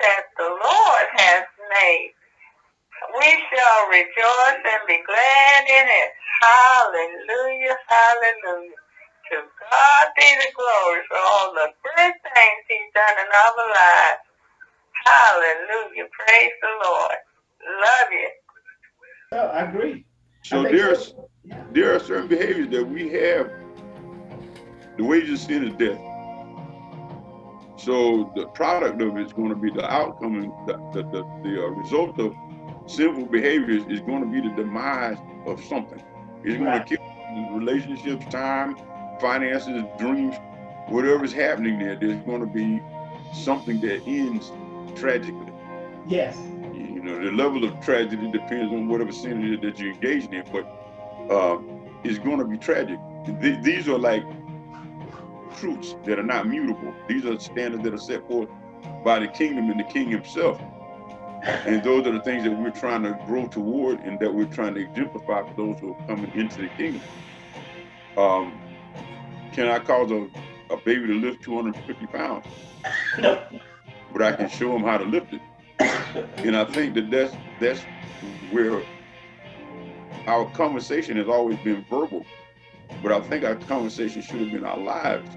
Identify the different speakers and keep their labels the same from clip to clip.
Speaker 1: that the Lord has made. We shall rejoice and be glad in it. Hallelujah, hallelujah. To God be the glory for all the good things he's done in our lives. Hallelujah, praise the Lord. Love you.
Speaker 2: Oh, I agree.
Speaker 3: So I there, so. Are, there are certain behaviors that we have. The wages of sin is death. So the product of it is going to be the outcome and the, the, the, the uh, result of sinful behaviors is going to be the demise of something. It's going right. to kill relationships, time, finances, dreams, whatever's happening there, there's going to be something that ends tragically.
Speaker 2: Yes.
Speaker 3: You know, the level of tragedy depends on whatever sin it is that you're engaged in, but uh, it's going to be tragic. Th these are like truths that are not mutable. These are standards that are set forth by the kingdom and the king himself. And those are the things that we're trying to grow toward and that we're trying to exemplify for those who are coming into the kingdom. Um, can I cause a, a baby to lift 250 pounds? No. But I can show them how to lift it. And I think that that's, that's where our conversation has always been verbal, but I think our conversation should have been our lives.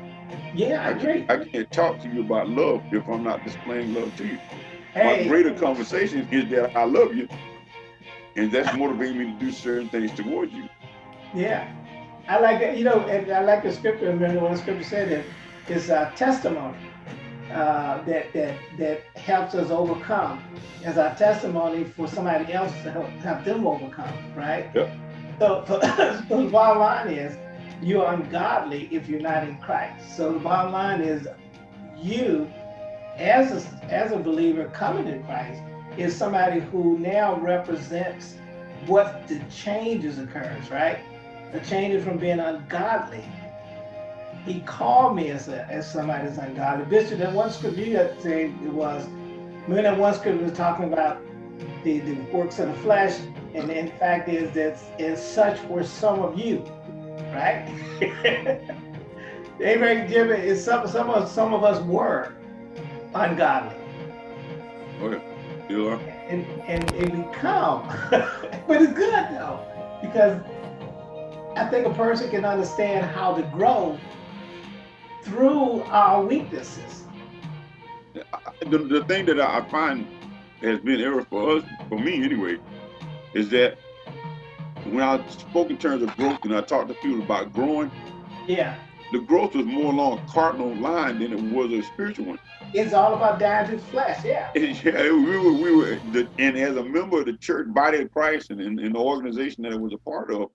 Speaker 2: Yeah, I, I.
Speaker 3: Can't, I can't talk to you about love if I'm not displaying love to you. Hey. My greater conversation is that I love you, and that's motivating me to do certain things towards you.
Speaker 2: Yeah, I like that. You know, and I like the scripture. Remember what the scripture said that it's a testimony uh, that that that helps us overcome as our testimony for somebody else to help, help them overcome, right?
Speaker 3: Yep.
Speaker 2: So, so, so the bottom line is you're ungodly if you're not in Christ. So the bottom line is you, as a, as a believer coming to Christ, is somebody who now represents what the changes occurs, right? The changes from being ungodly. He called me as a, as somebody that's ungodly. Bishop, that one scripture you said it was, when that one scripture was talking about the, the works of the flesh, and in fact is that in such were some of you right? they Amen. Jimmy is some some of some of us were ungodly.
Speaker 3: Oh, okay. You are.
Speaker 2: And and, and become. but it's good though. Because I think a person can understand how to grow through our weaknesses.
Speaker 3: The, the thing that I find has been error for us, for me anyway, is that when I spoke in terms of growth and I talked to people about growing,
Speaker 2: yeah,
Speaker 3: the growth was more along a cardinal line than it was a spiritual one.
Speaker 2: It's all about dying to flesh, yeah.
Speaker 3: yeah, we were, we were, the, and as a member of the church body of Christ and in the organization that I was a part of,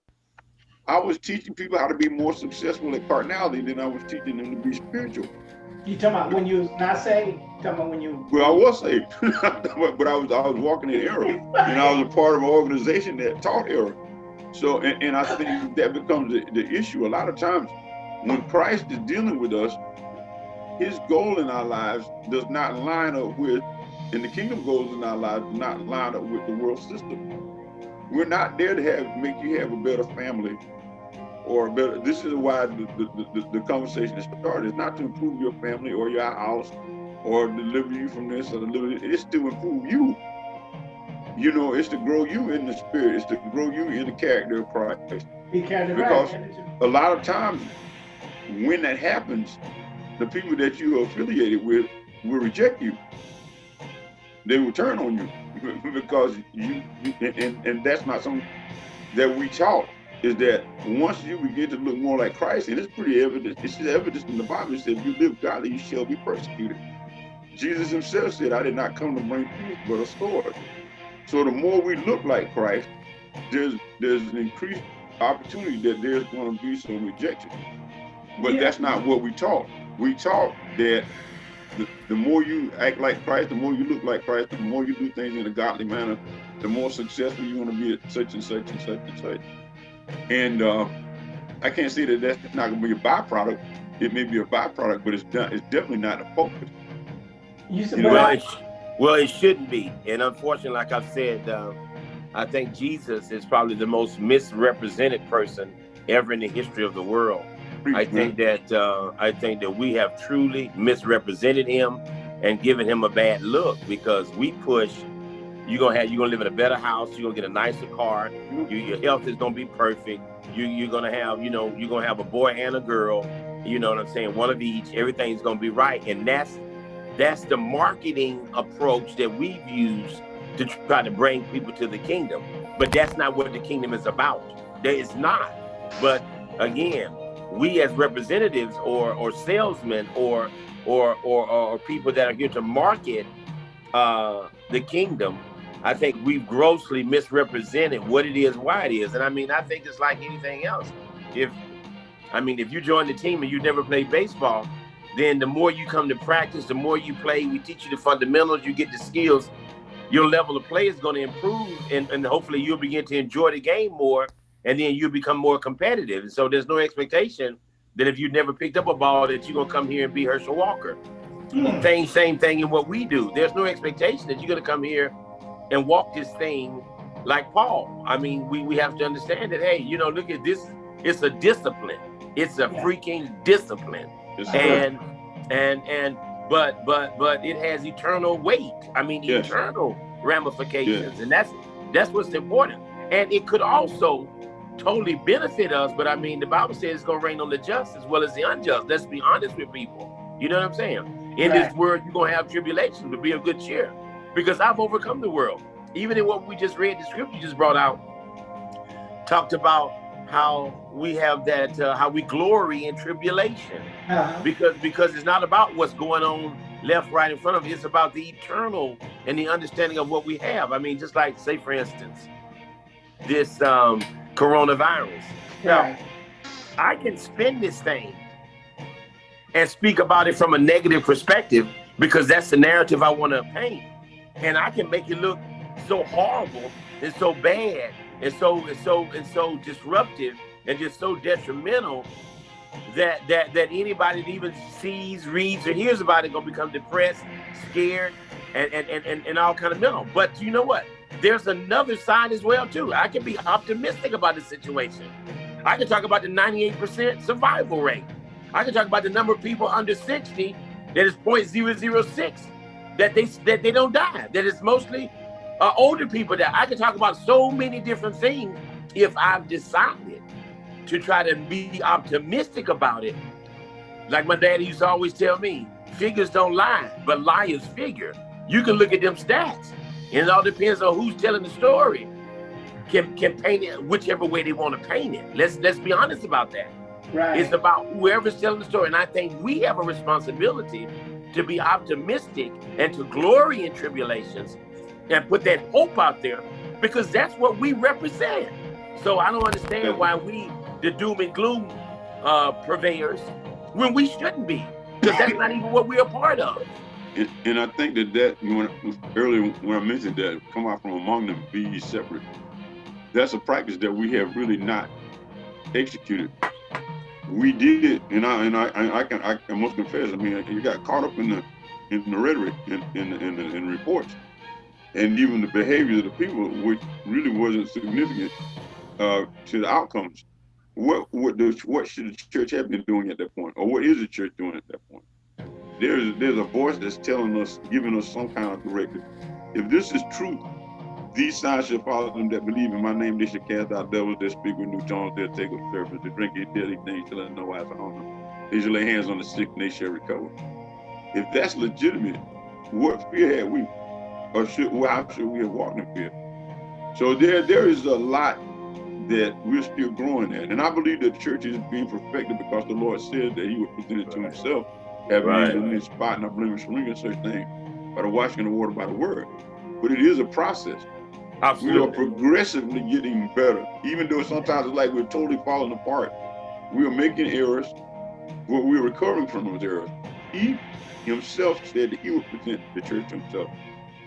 Speaker 3: I was teaching people how to be more successful at carnality than I was teaching them to be spiritual.
Speaker 2: You talking about when you not saved? Talking about when you?
Speaker 3: Well, I was saved, but I was I was walking in error, and I was a part of an organization that taught error. So, and, and, I think that becomes the, the issue. A lot of times when Christ is dealing with us, his goal in our lives does not line up with, and the kingdom goals in our lives do not line up with the world system. We're not there to have make you have a better family or better. This is why the, the, the, the conversation started. It's not to improve your family or your house or deliver you from this or deliver, it's to improve you you know, it's to grow you in the spirit. It's to grow you in the character of Christ.
Speaker 2: because
Speaker 3: a lot of times when that happens, the people that you are affiliated with will reject you. They will turn on you because you, and, and that's not something that we taught is that once you begin to look more like Christ, and it's pretty evident, it's evidence in the Bible, it says, if you live godly, you shall be persecuted. Jesus himself said, I did not come to bring peace, but a sword. So the more we look like Christ, there's there's an increased opportunity that there's going to be some rejection. But yeah. that's not what we taught. We taught that the, the more you act like Christ, the more you look like Christ, the more you do things in a godly manner, the more successful you're going to be at such and such and such and such. And uh, I can't say that that's not going to be a byproduct. It may be a byproduct, but it's, not, it's definitely not a focus.
Speaker 2: You, you know,
Speaker 4: well, it shouldn't be. And unfortunately, like I've said, uh, I think Jesus is probably the most misrepresented person ever in the history of the world. I think that uh, I think that we have truly misrepresented him and given him a bad look because we push You're gonna have you're gonna live in a better house. You're gonna get a nicer car. You, your health is gonna be perfect. You, you're gonna have you know you're gonna have a boy and a girl. You know what I'm saying? One of each. Everything's gonna be right, and that's that's the marketing approach that we've used to try to bring people to the kingdom. But that's not what the kingdom is about. That is not. But again, we as representatives or or salesmen or or or, or people that are here to market uh, the kingdom, I think we've grossly misrepresented what it is, why it is. And I mean, I think it's like anything else. If I mean, if you join the team and you never played baseball, then the more you come to practice, the more you play, we teach you the fundamentals, you get the skills, your level of play is going to improve and, and hopefully you'll begin to enjoy the game more and then you become more competitive. And so there's no expectation that if you never picked up a ball that you're gonna come here and be Herschel Walker. Mm. Same same thing in what we do. There's no expectation that you're gonna come here and walk this thing like Paul. I mean, we, we have to understand that, hey, you know, look at this, it's a discipline. It's a yeah. freaking discipline. Yes, and and and but but but it has eternal weight. I mean yes. eternal ramifications. Yes. And that's that's what's important. And it could also totally benefit us, but I mean, the Bible says it's going to rain on the just as well as the unjust. Let's be honest with people. You know what I'm saying? In right. this world, you're going to have tribulation, but be of good cheer because I've overcome the world. Even in what we just read, the scripture just brought out, talked about how we have that, uh, how we glory in tribulation, uh -huh. because because it's not about what's going on left, right, in front of you. It's about the eternal and the understanding of what we have. I mean, just like say, for instance, this um, coronavirus. Now, I can spin this thing and speak about it from a negative perspective because that's the narrative I want to paint. And I can make it look so horrible and so bad and so and so and so disruptive and just so detrimental that that that anybody that even sees, reads, or hears about it gonna become depressed, scared, and and and, and all kind of mental. But you know what? there's another side as well too. I can be optimistic about the situation. I can talk about the 98% survival rate. I can talk about the number of people under 60 that is 0.006 that they that they don't die. That is mostly uh, older people that I can talk about so many different things if I've decided to try to be optimistic about it. Like my daddy used to always tell me, figures don't lie, but liars figure. You can look at them stats and it all depends on who's telling the story. Can can paint it whichever way they want to paint it. Let's let's be honest about that. Right. It's about whoever's telling the story. And I think we have a responsibility to be optimistic and to glory in tribulations and put that hope out there because that's what we represent. So I don't understand why we, the doom and gloom uh, purveyors, when we shouldn't be, because that's not even what we're a part of.
Speaker 3: And, and I think that that when earlier when I mentioned that come out from among them, be separate. That's a practice that we have really not executed. We did, it, and I and I I can I, I must confess. I mean, you got caught up in the in the rhetoric and in, in, in, in, in reports, and even the behavior of the people, which really wasn't significant uh, to the outcomes. What what the, what should the church have been doing at that point, or what is the church doing at that point? there's there's a voice that's telling us, giving us some kind of directive. If this is truth, these signs shall follow them that believe in my name. They shall cast out devils. They speak with new tongues. They'll take up serpents. They drink any deadly thing shall let no I on them. They shall lay hands on the sick and they shall recover. If that's legitimate, what fear have we? Or should how should we have walked in fear? So there there is a lot that we're still growing at. And I believe the church is being perfected because the Lord said that he would present it to himself having right. any spot, not blemish, ring, and such thing, by the washing of the water by the word. But it is a process. Absolutely. We are progressively getting better, even though sometimes it's like we're totally falling apart. We are making errors, but we're recovering from those errors. He himself said that he would present the church himself.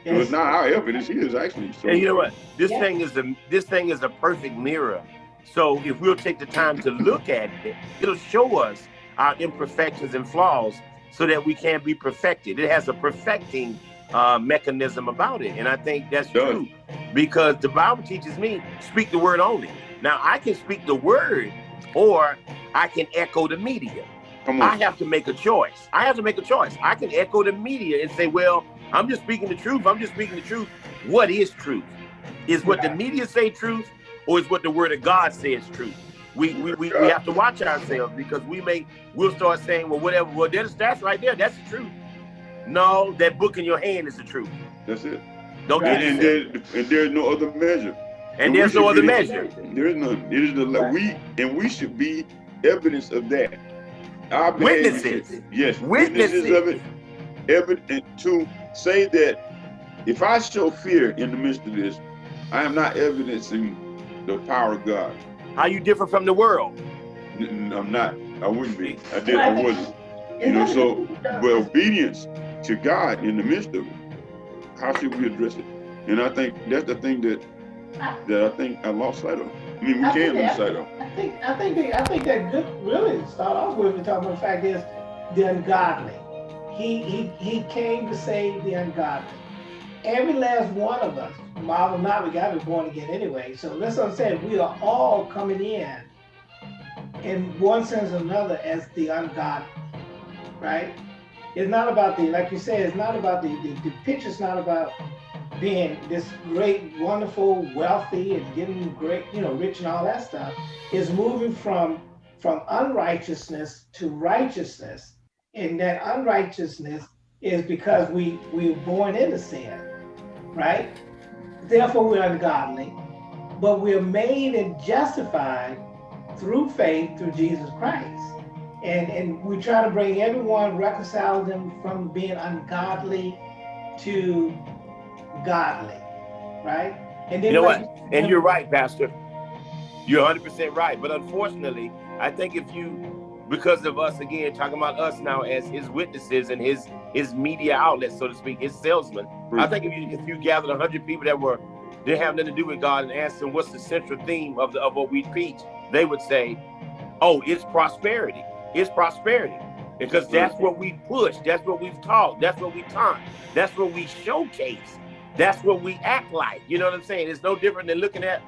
Speaker 3: Yes. So it's not our effort; it's his actually.
Speaker 4: So and you know what? This yeah. thing is a this thing is a perfect mirror. So if we'll take the time to look at it, it'll show us our imperfections and flaws so that we can be perfected. It has a perfecting uh, mechanism about it. And I think that's true because the Bible teaches me speak the word only. Now I can speak the word or I can echo the media. I have to make a choice. I have to make a choice. I can echo the media and say, well, I'm just speaking the truth. I'm just speaking the truth. What is truth? Is what the media say truth, or is what the word of God says truth? We we, we, we have to watch ourselves because we may we'll start saying, well, whatever, well, that's that's right there, that's the truth. No, that book in your hand is the truth.
Speaker 3: That's it.
Speaker 4: Don't
Speaker 3: And,
Speaker 4: get
Speaker 3: and, there, and there's no other measure.
Speaker 4: And
Speaker 3: we
Speaker 4: there's no other
Speaker 3: be-
Speaker 4: measure.
Speaker 3: There is none. It is the we and we should be evidence of that. Our
Speaker 4: Witnesses.
Speaker 3: should- Yes,
Speaker 4: Witnesses.
Speaker 3: witnesses of it. Evidence to say that if I show fear in the midst of this, I am not evidencing the power of God.
Speaker 4: How you different from the world?
Speaker 3: N- n- I'm not. I wouldn't be. I did. I wasn't. You know. So, but obedience to God in the midst of it. How should we address it? And I think that's the thing that that I think I lost sight of. I mean, we
Speaker 2: I
Speaker 3: can't lose sight of.
Speaker 2: I think I think they, I think that good really start off with we talking about the fact is the ungodly. He he he came to save the ungodly. Every last one of us, Marvel not we got to be born again anyway. So that's what I'm saying. We are all coming in in one sense or another as the ungodly, right? It's not about the like you said. It's not about the the, the picture's not about being this great, wonderful, wealthy, and getting great, you know, rich and all that stuff, is moving from from unrighteousness to righteousness. And that unrighteousness is because we we were born into sin, right? Therefore we're ungodly, but we're made and justified through faith through Jesus Christ. And and we try to bring everyone, reconcile them from being ungodly to godly, right? And then
Speaker 4: You know
Speaker 2: like-
Speaker 4: And you're right, Pastor. You're 100% right. But unfortunately, I think if you, because of us again, talking about us now as his witnesses and his his media outlets, so to speak, his salesmen, I think if you if you gathered 100 people that were didn't have nothing to do with God and asked them what's the central theme of the of what we preach, they would say, "Oh, it's prosperity. It's prosperity." Because that's what we push. That's what we've taught. That's what we taught. That's what we showcase. That's what we act like. You know what I'm saying? It's no different than looking at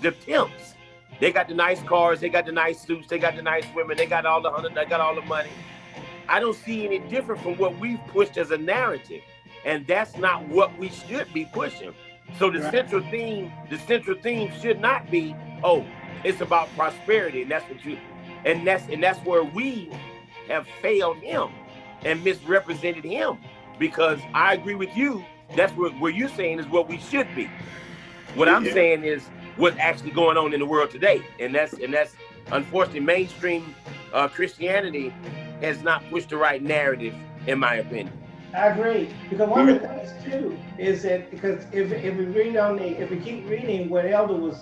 Speaker 4: the pimps. They got the nice cars, they got the nice suits, they got the nice women, they got all the hundred, they got all the money. I don't see any different from what we've pushed as a narrative. And that's not what we should be pushing. So the
Speaker 2: Right.
Speaker 4: central theme, the central theme should not be, oh, it's about prosperity. And that's what you and that's and that's where we have failed him and misrepresented him. Because I agree with you, that's what what you're saying is what we should be. What I'm saying is what's actually going on in the world today, and that's and that's unfortunately mainstream uh, Christianity has not pushed the right narrative, in my opinion.
Speaker 2: I agree because one of the things too is that because if if we read on the if we keep reading what Elder was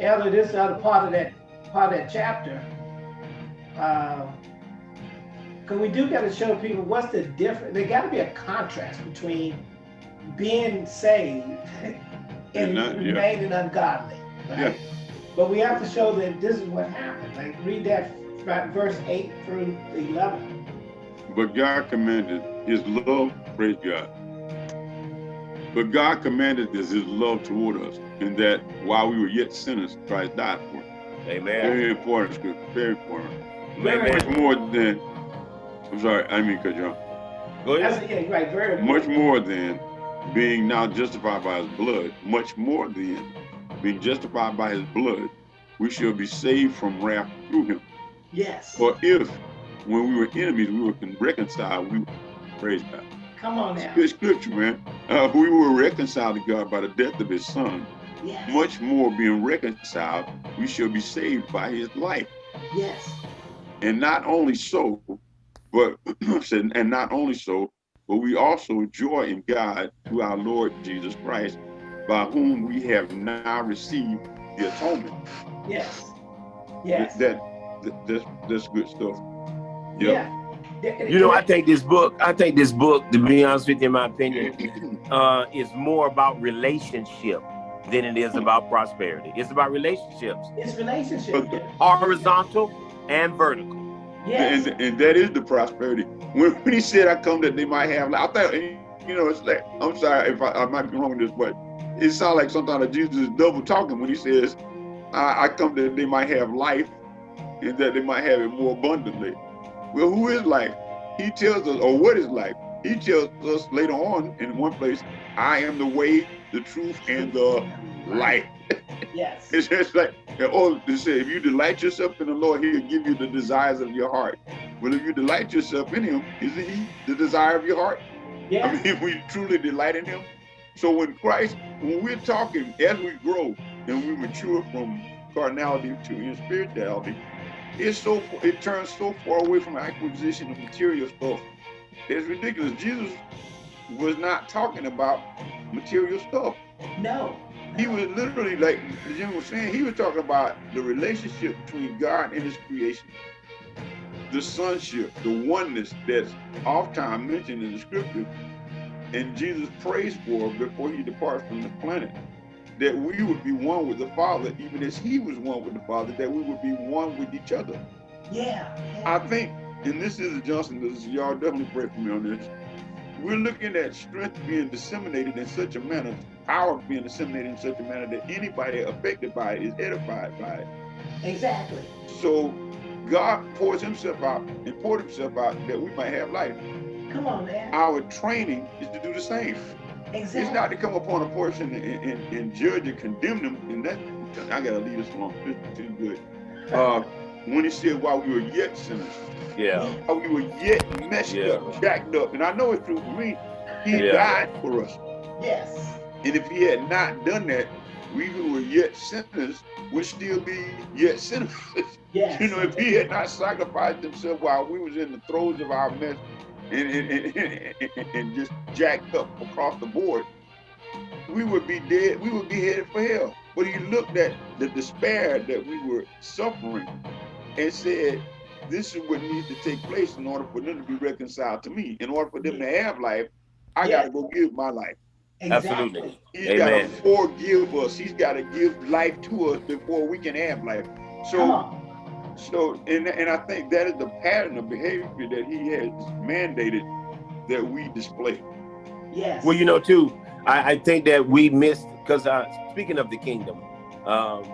Speaker 2: Elder this other part of that part of that chapter, because we do got to show people what's the difference. There got to be a contrast between being saved and
Speaker 3: And not- yeah.
Speaker 2: remaining ungodly, right? But we have to show that this is what happened. Like read that right, verse eight through eleven.
Speaker 3: But God commanded his love, praise God. But God commanded this his love toward us, in that while we were yet sinners, Christ died for us.
Speaker 4: Amen.
Speaker 3: Very important scripture, very important.
Speaker 4: Amen.
Speaker 3: Much more than, I'm sorry, I mean to cut you off.
Speaker 4: Go ahead.
Speaker 2: That's yeah, right. Very
Speaker 3: Much more than being now justified by his blood, much more than being justified by his blood, we shall be saved from wrath through him.
Speaker 2: Yes.
Speaker 3: For if, when we were enemies, we were reconciled, we praise God.
Speaker 2: Come on now.
Speaker 3: Good scripture, man. Uh, we were reconciled to God by the death of his son.
Speaker 2: Yes.
Speaker 3: Much more being reconciled, we shall be saved by his life.
Speaker 2: Yes.
Speaker 3: And not only so, but said, and not only so, but we also joy in God through our Lord Jesus Christ, by whom we have now received the atonement.
Speaker 2: Yes. Yes.
Speaker 3: That, that that's that's good stuff. Yep.
Speaker 2: Yeah. Yeah.
Speaker 4: You know, I think this book, I think this book, to be honest with you, in my opinion, uh, is more about relationship than it is about prosperity. It's about relationships,
Speaker 2: it's relationship.
Speaker 4: horizontal and vertical.
Speaker 2: Yes.
Speaker 3: And, and that is the prosperity. When, when he said, I come that they might have, life, I thought, you know, it's like, I'm sorry if I, I might be wrong with this, but it sounds like sometimes Jesus is double talking when he says, I, I come that they might have life and that they might have it more abundantly. Well, who is life? He tells us, or what is life? he tells us later on in one place, I am the way, the truth, and the light.
Speaker 2: Yes.
Speaker 3: it's just like, oh, they say, if you delight yourself in the Lord, he'll give you the desires of your heart. Well, if you delight yourself in him, isn't he the desire of your heart?
Speaker 2: Yes.
Speaker 3: I mean, if we truly delight in him. So when Christ, when we're talking, as we grow and we mature from carnality to spirituality, it's so it turns so far away from acquisition of material stuff. It's ridiculous. Jesus was not talking about material stuff.
Speaker 2: No.
Speaker 3: He was literally like Jim was saying, he was talking about the relationship between God and his creation. The sonship, the oneness that's oft-time mentioned in the scripture, and Jesus prays for before he departs from the planet. That we would be one with the Father, even as he was one with the Father, that we would be one with each other.
Speaker 2: Yeah.
Speaker 3: I think, and this is a Johnson, this is y'all definitely pray for me on this. We're looking at strength being disseminated in such a manner, power being disseminated in such a manner that anybody affected by it is edified by it.
Speaker 2: Exactly.
Speaker 3: So God pours himself out and poured himself out that we might have life.
Speaker 2: Come on, man.
Speaker 3: Our training is to do the same.
Speaker 2: Exactly.
Speaker 3: It's not to come upon a person and, and, and judge and condemn them. And that, I gotta leave this alone. This is too good. Uh, when he said while we were yet sinners,
Speaker 4: Yeah.
Speaker 3: while we were yet messed
Speaker 4: Yeah.
Speaker 3: up, jacked up. And I know it's true for me. He
Speaker 4: Yeah.
Speaker 3: died for us.
Speaker 2: Yes.
Speaker 3: And if he had not done that, we who were yet sinners would still be yet sinners.
Speaker 2: Yes.
Speaker 3: you know, if he had not sacrificed himself while we was in the throes of our mess and, and, and, and, and just jacked up across the board, we would be dead, we would be headed for hell. But he looked at the despair that we were suffering and said, this is what needs to take place in order for them to be reconciled to me. In order for them to have life, I
Speaker 2: Yeah.
Speaker 3: gotta go give my life.
Speaker 4: Absolutely.
Speaker 3: He's
Speaker 4: Amen.
Speaker 3: got to forgive us. He's got to give life to us before we can have life. So, so, and and I think that is the pattern of behavior that he has mandated that we display.
Speaker 2: Yes.
Speaker 4: Well, you know, too, I, I think that we missed because uh, speaking of the kingdom, um,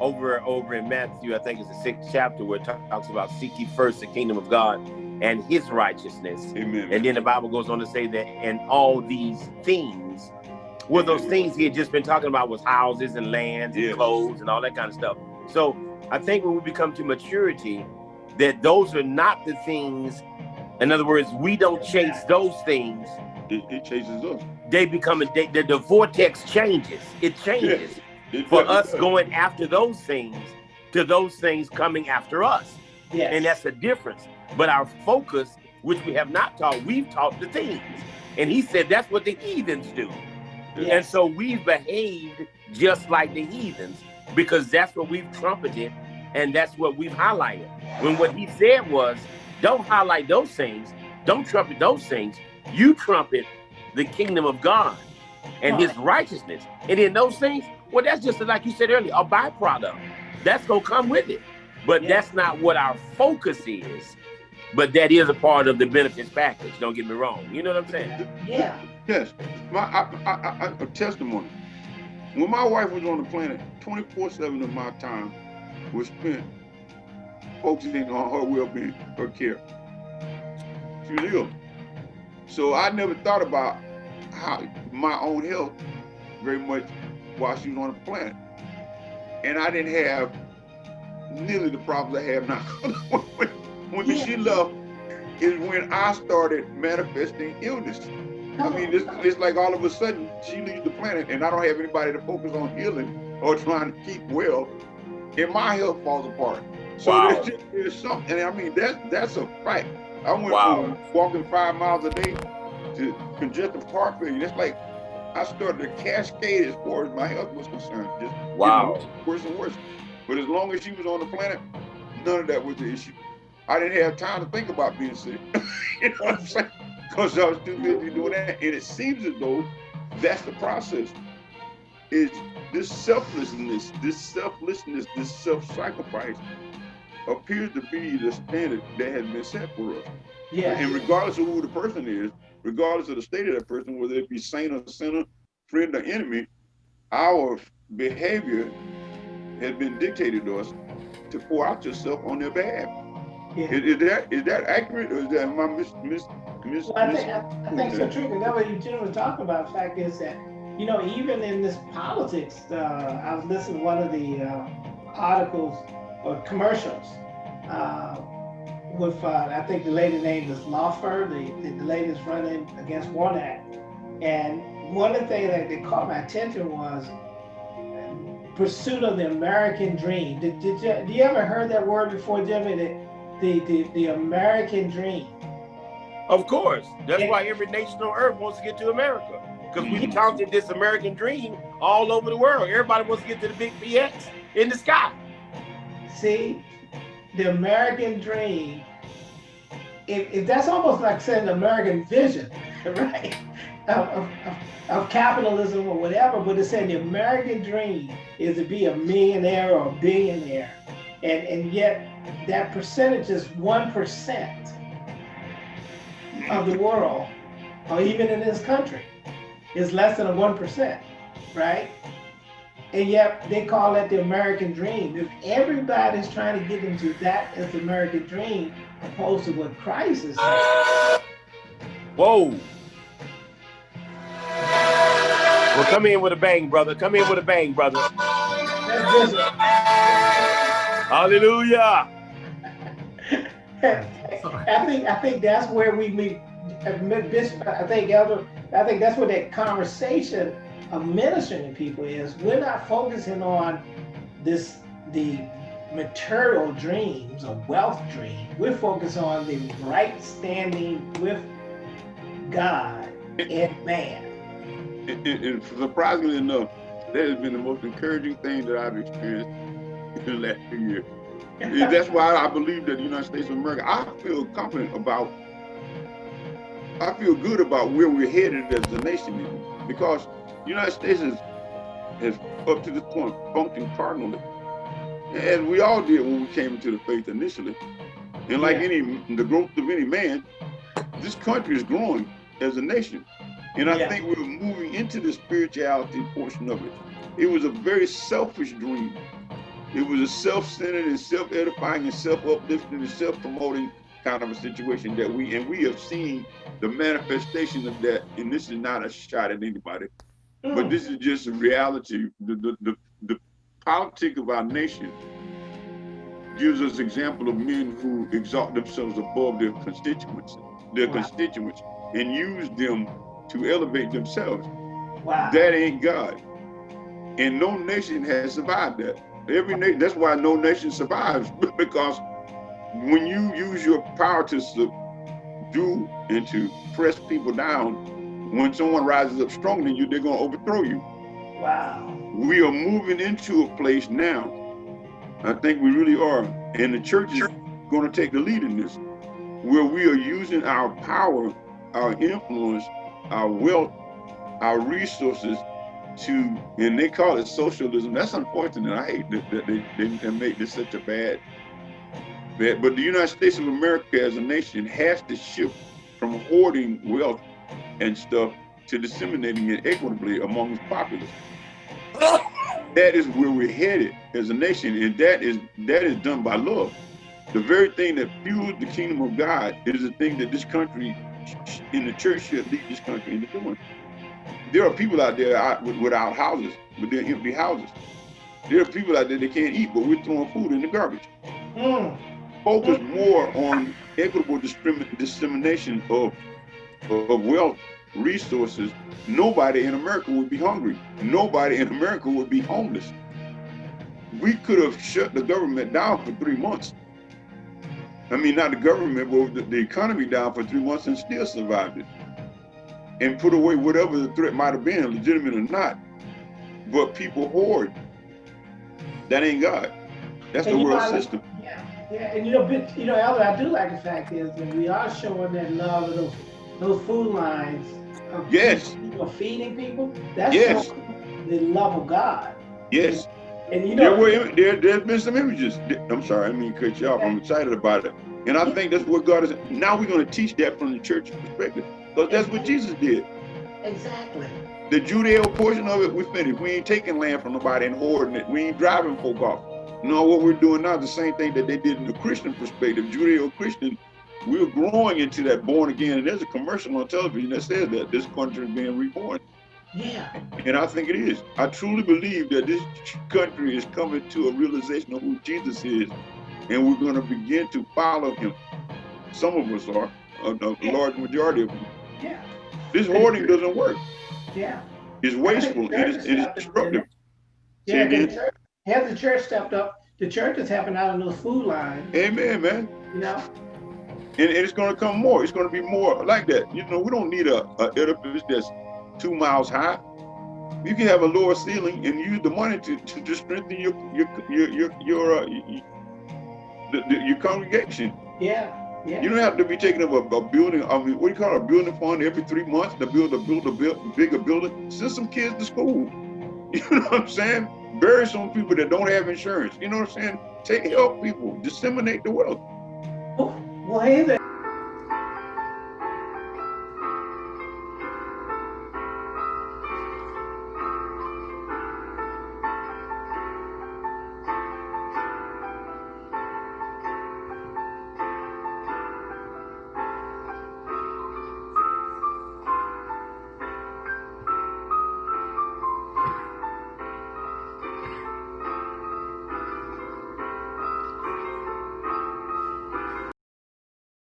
Speaker 4: over over in Matthew, I think it's the sixth chapter where it talks about seek ye first the kingdom of God and His righteousness,
Speaker 3: Amen.
Speaker 4: and then the Bible goes on to say that and all these things. Well, those things he had just been talking about was houses and lands and
Speaker 3: Yes.
Speaker 4: clothes and all that kind of stuff. So I think when we become to maturity, that those are not the things. In other words, we don't chase those things
Speaker 3: it, it chases us.
Speaker 4: they become a they, the, the vortex changes it changes for us going after those things to those things coming after us.
Speaker 2: Yes.
Speaker 4: and that's the difference. But our focus which we have not taught we've taught the things. And he said that's what the heathens do. And so we've behaved just like the heathens because that's what we've trumpeted and that's what we've highlighted. When what he said was don't highlight those things. Don't trumpet those things. You trumpet the kingdom of god and his righteousness. And in those things well that's just like you said earlier a byproduct that's gonna come with it but
Speaker 2: Yeah.
Speaker 4: that's not what our focus is but that is a part of the benefits package don't get me wrong you know what i'm saying
Speaker 2: Yeah.
Speaker 3: Yes, my I, I, I, a testimony. When my wife was on the planet, 24/7 of my time was spent focusing on her well-being, her care. She was ill, so I never thought about how my own health very much while she was on the planet, and I didn't have nearly the problems I have now. when when
Speaker 2: Yeah.
Speaker 3: she left, is when I started manifesting illness. I oh. mean, it's, it's like all of a sudden she leaves the planet and I don't have anybody to focus on healing or trying to keep well, and my health falls apart. So
Speaker 4: Wow.
Speaker 3: there's, just, there's something, and I mean, that, that's a fact. I went
Speaker 4: Wow.
Speaker 3: from walking five miles a day to congestive heart failure. It's like I started to cascade as far as my health was concerned. Just
Speaker 4: Wow.
Speaker 3: worse, worse and worse. But as long as she was on the planet, none of that was the issue. I didn't have time to think about being sick. you know what I'm saying? Because I was too busy doing that. And it seems as though that's the process. Is this selflessness, this selflessness, this self-sacrifice appears to be the standard that has been set for us.
Speaker 2: Yeah.
Speaker 3: And regardless of who the person is, regardless of the state of that person, whether it be saint or sinner, friend or enemy, our behavior has been dictated to us to pour out yourself on their behalf.
Speaker 2: Yeah.
Speaker 3: Is, is that is that accurate or is that my I mis, mis
Speaker 2: Well, I think, I, I think so true, because that what you gentlemen talking about, the fact is that, you know, even in this politics, uh, I was listening to one of the, uh, articles or commercials, uh, with, uh, I think the lady name is Loeffler, the, the lady is running against Warnock. And one of the things that, that caught my attention was pursuit of the American dream. Did, did you, do you ever heard that word before, Jimmy? The, the, the, the American dream.
Speaker 4: Of course. That's why every nation on earth wants to get to America. Because we counted this American dream all over the world. Everybody wants to get to the big PX in the sky.
Speaker 2: See, the American dream, if, if that's almost like saying the American vision, right? Of, of, of capitalism or whatever, but it's saying the American dream is to be a millionaire or a billionaire. And, and yet that percentage is 1% of the world, or even in this country, is less than a 1%, right? And yet they call that the American dream. If everybody's trying to get into that as the American dream, opposed to what Christ is saying.
Speaker 4: Whoa. Well, come in with a bang, brother. Come in with a bang, brother. Hallelujah.
Speaker 2: I think I think that's where we meet. I think Elder. I think that's where that conversation of ministering to people is. We're not focusing on this the material dreams or wealth dream. We're focused on the right standing with God and man.
Speaker 3: And, and- surprisingly enough, that has been the most encouraging thing that I've experienced in the last few years. And that's why I believe that the United States of America, I feel confident about, I feel good about where we're headed as a nation because the United States is, has up to this point functioned cardinally. As we all did when we came into the faith initially. And like
Speaker 2: Yeah.
Speaker 3: any, the growth of any man, this country is growing as a nation. And I
Speaker 2: Yeah.
Speaker 3: think we're moving into the spirituality portion of it. It was a very selfish dream. It was a self-centered and self-edifying and self-uplifting and self-promoting kind of a situation that we and we have seen the manifestation of that. And this is not a shot at anybody, but
Speaker 2: Mm.
Speaker 3: this is just a reality. The the the, the politic of our nation gives us example of men who exalt themselves above their constituents, their
Speaker 2: Wow.
Speaker 3: constituents, and use them to elevate themselves.
Speaker 2: wow.
Speaker 3: That ain't God. And no nation has survived that. Every nation, that's why no nation survives, because when you use your power to do and to press people down, when someone rises up stronger than you, they're gonna overthrow you.
Speaker 2: wow.
Speaker 3: We are moving into a place now. I think we really are. And the church is gonna take the lead in this, where we are using our power, our influence, our wealth, our resources to, and they call it socialism. That's unfortunate. I hate that, that they, they, they make this such a bad, bad. But the United States of America as a nation has to shift from hoarding wealth and stuff to disseminating it equitably among the populace. That is where we're headed as a nation, and that is that is done by love. The very thing that fuels the kingdom of God is the thing that this country in the church should lead this country into doing. There are people out there out without houses, with their empty houses. There are people out there that can't eat, but we're throwing food in the garbage.
Speaker 2: Mm.
Speaker 3: Focus more on equitable dissemination of, of wealth, resources. Nobody in America would be hungry. Nobody in America would be homeless. We could have shut the government down for three months. I mean, not the government, but the, the economy down for three months and still survived it. And put away whatever the threat might have been, legitimate or not. But people hoard. That ain't God. That's the
Speaker 2: And you
Speaker 3: world
Speaker 2: know,
Speaker 3: system.
Speaker 2: Yeah, yeah, and you know, but, you know, Elder, I do like the fact is that we are showing that love of those food lines. Of
Speaker 3: Yes.
Speaker 2: People feeding people. That's
Speaker 3: Yes.
Speaker 2: the love of God.
Speaker 3: Yes.
Speaker 2: And you
Speaker 3: There
Speaker 2: know,
Speaker 3: were there there's been some images. I'm sorry, I mean cut you off. I'm excited about it. And I think that's what God is now we're gonna teach that from the church perspective. Because that's what Jesus did.
Speaker 2: exactly.
Speaker 3: The Judeo portion of it, we finished. We ain't taking land from nobody and hoarding it. We ain't driving folk off. No, what we're doing now is the same thing that they did in the Christian perspective. Judeo-Christian we're growing into that born again. And there's a commercial on television that says that this country is being reborn.
Speaker 2: Yeah.
Speaker 3: And I think it is. I truly believe that this country is coming to a realization of who Jesus is, and we're going to begin to follow him. Some of us are, uh, a, a
Speaker 2: Yeah.
Speaker 3: large majority of them.
Speaker 2: Yeah.
Speaker 3: This hoarding doesn't work.
Speaker 2: Yeah.
Speaker 3: It's wasteful. It is, it is destructive.
Speaker 2: Yeah. the church- Has the church stepped up? The church is helping out on those food lines.
Speaker 3: Amen, man.
Speaker 2: You know.
Speaker 3: And, it's going to come more. It's going to be more like that. You know, we don't need a, a edifice that's two miles high. You can have a lower ceiling and use the money to, to just strengthen your your your your your, uh, y- y- the, the, your congregation.
Speaker 2: Yeah. Yeah.
Speaker 3: You don't have to be taking up a, a building. I mean, what do you call it, a building fund every three months to build a build a build, bigger building? Send some kids to school. You know what I'm saying? Bury some people that don't have insurance. You know what I'm saying? Take help people. Disseminate the wealth.
Speaker 2: Well, hey there.